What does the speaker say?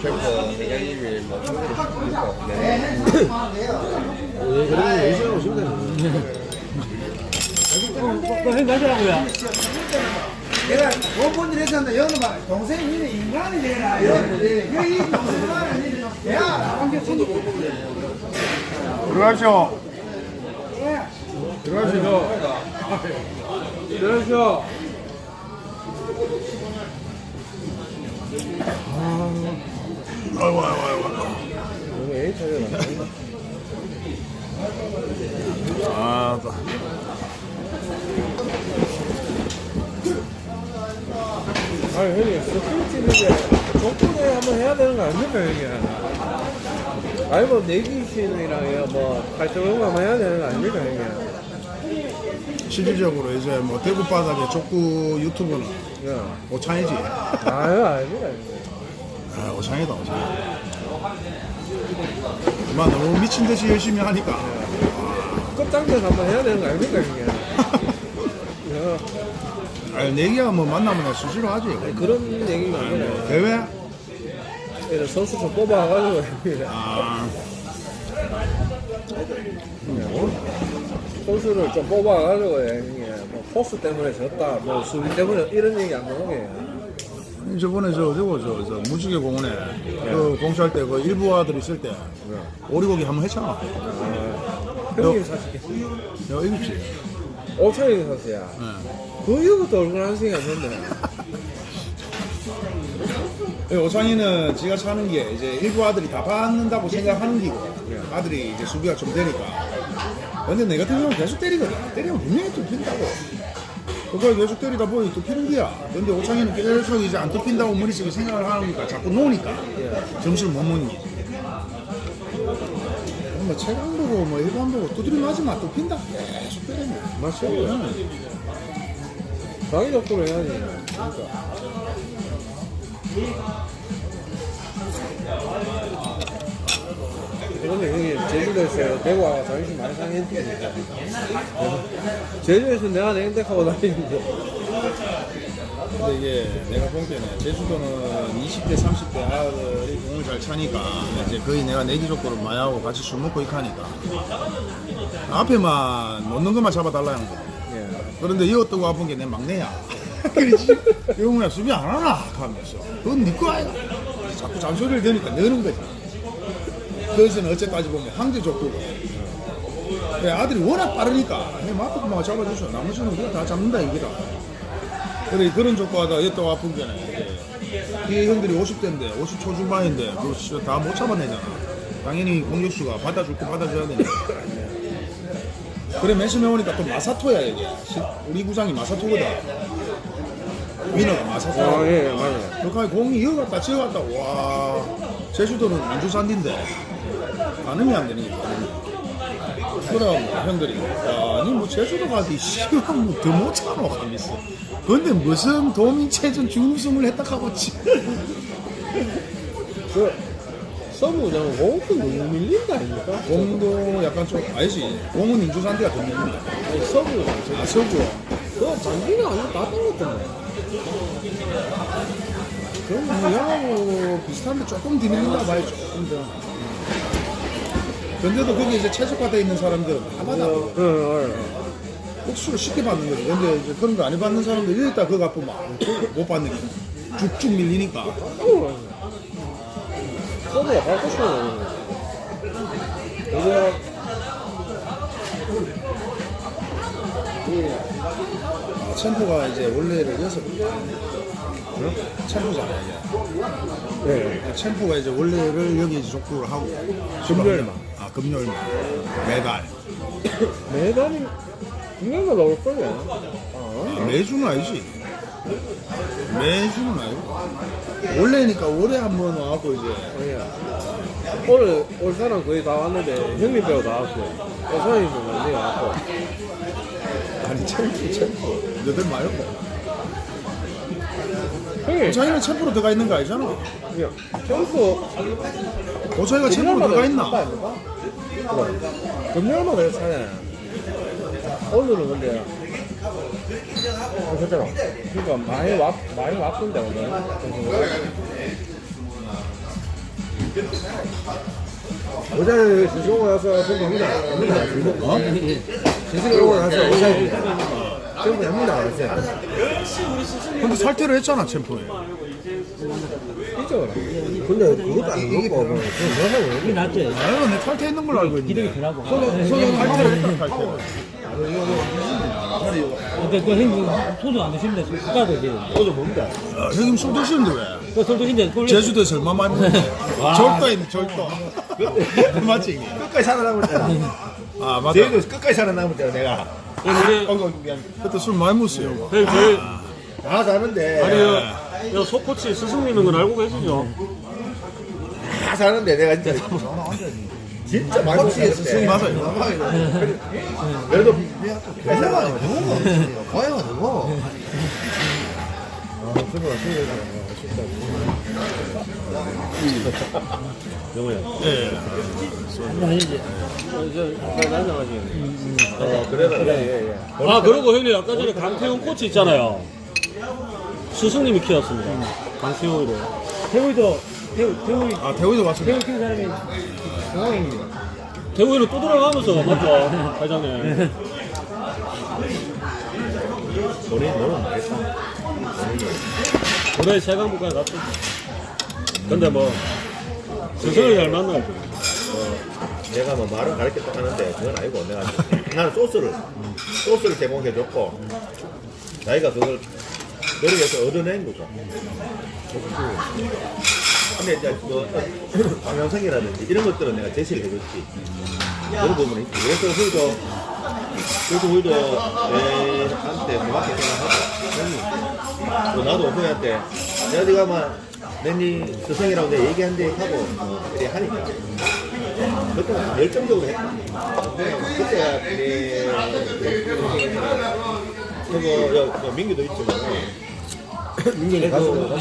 캠퍼 회장님이 뭐 친구들 있고 네. 예, 그런 거 열심히 하고 싶다. 또 행가시라고요. 내가 원본일 했었는데 여기 봐 동생이 니네 인간이 되라 여기 동생만 니네 야 들어가시오. 들어가시죠. 들어가시죠. 아이고, 아이고, 아이고. 너무 애차이나 아, 또. 아니 형님 스피치는데 족구대 한번 해야 되는 거 아닙니까 형님? 아니 뭐 내기신이랑 뭐 발전을 한번 해야 되는 거 아닙니까 형님? 실질적으로 이제 뭐 대구 바닥에 족구 유튜브는 야. 오창이지. 아유 아닙니다. 아, 오창이다, 오창. 마 너무 미친 듯이 열심히 하니까. 끝장전 한번 해야 되는 거 아닙니까 형님? 야, 아, 내기야 뭐 만나면 수시로 하지. 그런 얘기가 아니라 대회? 이런 선수 좀 뽑아가지고. 아, 선수를 좀 뽑아가지고 형님 뭐 포스 때문에 졌다 뭐 수비 때문에 이런 얘기 안 나오게 저번에 저, 저거, 저, 저, 무지개 공원에 그 공사할 때 그 일부 아들 있을 때 오리고기 한번 했잖아. 형님 사실 야, 이거지. 오차이 선수야 네. 그 이후부터 얼굴 한 생이 안 됐네 예, 오창이는 지가 차는 게 이제 일부 아들이 다 받는다고 생각하는 기고 아들이 이제 수비가 좀 되니까 근데 내 같은 경우는 계속 때리거든 때리면 분명히 뚫힌다고 그걸 계속 때리다 보니 뚫히는 거야 근데 오창이는 계속 이제 안 뚫힌다고 머릿속에 생각을 하니까 자꾸 노니까. 점수를 못 먹니. 뭐 체감 보고 뭐 일반 보고 두드려 맞으면 뚫힌다. 계속 때리면 맞죠? 장기적으로 해야지 그러니까 이거는 형님 제주도에서 대구 와서 자존심 많이 상했으니까 제주에서 내가 냉택하고 다니는데 근데 이게 내가 본 때는 제주도는 20대, 30대 아들이 공을 잘 차니까 이제 거의 내가 내 기 족구를 많이 하고 같이 술 먹고 이렇게 하니까 앞에만 놓는 것만 잡아달라 는 거. 예. 그런데 이것도 아픈 게 내 막내야. 그렇지. 영우야 수비 안 하나 하면서 그건 니거 아이가. 자꾸 잔소리를 대니까 내는 거지. 그래서는 어쨌까지 보면 황제 족구고. 내 아들이 워낙 빠르니까. 내 앞에 만 잡아주셔. 나머지는 우리가 다 잡는다 이거다. 그래 그런 족구하다 얘 또 아픈 게는 뒤에 형들이 50대인데 50 초 중반인데 그거 다못 잡아내잖아. 당연히 공격수가 받아줄 거 받아줘야 되니까. 그래 맨 처음에 오니까 또 마사토야 이게. 시- 우리 구장이 마사토거든. 위너가 마사토 아, 예, 맞아요. 그러니까 공이 이어갔다 지어갔다. 와 제주도는 안주산디인데 반응이 안 되니까 그럼 형들이 아니 뭐 제주도 가지 시간 뭐더못 참아 하면서. 근데 무슨 도민체전 준우승을 했다 하고 지 그 서브장은 공도 너무 밀린다 아닙니까? 공도 약간 좀 알지. 공은 인주산디가 더 밀린다. 아니 서브 아 서구 그 장기가 아니고 다 땡겼던데. 그럼 뭐 영하고 비슷한데 조금 더 밀린다 봐요 조금 더 근데도 거기 이제 최적화되어 있는 사람들은 다 받아 응, 응. 복수를 쉽게 받는 거지. 근데 이제 그런 거안 받는 사람들 여기다 그거 갚으면 못 받는 거야. 쭉쭉 밀리니까. 밟고 싶어 이제 아, 챔프가 이제 원래를 여섯 번. 챔프잖아, 이게. 네. 챔프가 이제 원래를 여기 이제 족구를 하고. 금요일만. 아, 금요일만. 매달. 매달이 금년도 나올 거예요 아, 아, 매주는 아니지. 매주는 아니고. 원래니까 월에 한번 와갖고 이제. 아니야 올 사람 거의 다 왔는데 형님 빼고 다 왔고 여사님도 많이 왔고 아니, 챔프, 챔프. 너들 말고. 형님 오차이는 챔프로 들어가 있는 거 아니잖아. 그냥 점프 오차이가 챔프로 들어가 있나? 그래. 금요일마다 해서 사네. 오늘은 근데. 어, 아, 그잖아. 그니까 많이 왔, 많이 왔던데, 오늘. 어제 진승 오고 나서 전부 합니다. 합니다. 어? 진승 오고 나서 어제 전부 합니다. 근데 살퇴를 했잖아, 챔프에. 삐져. 근데 그것도 안 먹고 뭐 하고 이게 낫지. 나는 내 탈퇴했는 걸로 알고 기력이 있는데 덜하고. 탈퇴를 했다 탈퇴 근데 그 형님 소주 안 드시는데 국가도 이제 소주 뭡니다. 아, 형님 술 드시는데 왜? 그술 드시는데 술 제주도에서 얼마 많이 먹는데 절도 있네 절도 맞지? 끝까지 살아남을 때라. 아 맞다 제주도 끝까지 살아남을 때라 내가. 어, 어, 미안. 그때 술 많이 먹었어요 형님 저희 다 사는데. 아니 요 소코치 스승님인 건 알고 계시죠? 다 사는데 내가 진짜. 진짜 많이 먹었을 때. 맞아요 그래도 고양아 누구? 영호야 예. 어, 그래라. 그래, 예, 예. 아 그리고 형님 아까 전에 강태훈 코치 있잖아요 스승님이 키웠습니다. 강태훈이를 태우이도 태우 태우이 아 대우도 왔습니다. 태우 키운 사람이 공항입니다. 태훈이는 또 들어가면서 맞죠? 회장님. 본인 너는 모르겠다. 올해 세강부까지 갔죠 근데 뭐 스승을 잘 만나고 내가 뭐 말은 가르쳤다 하는데 그건 아니고 내가 나는 소스를 소스를 제공해줬고 자기가 그걸 노력해서 얻어낸 거고 근데 이제 뭐 어떤 방향성이라든지 이런 것들은 내가 제시를 해줬지. 그런 부분이 있지. 그래서 우리도 그래서 우리도 내한테 고맙게 생각하고 또 나도 후배한테 내가 네가 막 내니 스승이라고 내 얘기한대 하고 뭐 이렇게 하니까 그때 열정적으로 했다. 그때가 내 그거 민규도 있지만 민규는 가서 맞나?